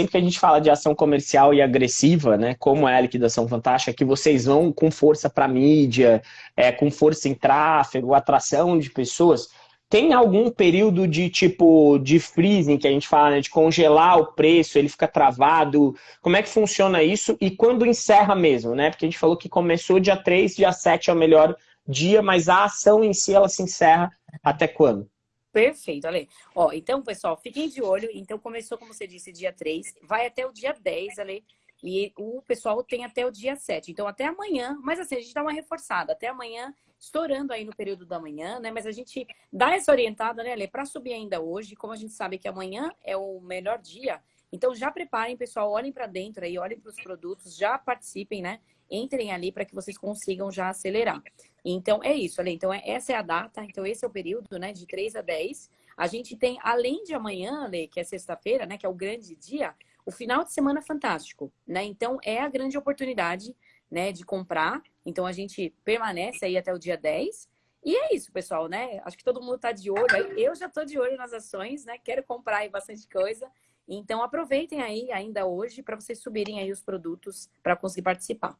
sempre que a gente fala de ação comercial e agressiva, né, como é a liquidação fantástica, que vocês vão com força para mídia, é, com força em tráfego, atração de pessoas, tem algum período de tipo de freezing que a gente fala, né, de congelar o preço, ele fica travado? Como é que funciona isso? E quando encerra mesmo, né? Porque a gente falou que começou dia 3, dia 7 é o melhor dia, mas a ação em si ela se encerra até quando? Perfeito, Ale. Ó, então, pessoal, fiquem de olho. Então, começou, como você disse, dia 3, vai até o dia 10, Ale. E o pessoal tem até o dia 7. Então, até amanhã. Mas assim, a gente dá uma reforçada. Até amanhã, estourando aí no período da manhã, né? Mas a gente dá essa orientada, né, Ale, para subir ainda hoje. Como a gente sabe que amanhã é o melhor dia. Então, já preparem, pessoal. Olhem para dentro aí, olhem para os produtos, já participem, né? Entrem ali para que vocês consigam já acelerar. Então, é isso, Ale. Então, é, essa é a data. Então, esse é o período, né? De 3 a 10. A gente tem, além de amanhã, Ale, que é sexta-feira, né? Que é o grande dia, o final de semana fantástico, né? Então, é a grande oportunidade, né? De comprar. Então, a gente permanece aí até o dia 10. E é isso, pessoal, né? Acho que todo mundo está de olho. Eu já estou de olho nas ações, né? Quero comprar aí bastante coisa. Então, aproveitem aí ainda hoje para vocês subirem aí os produtos para conseguir participar.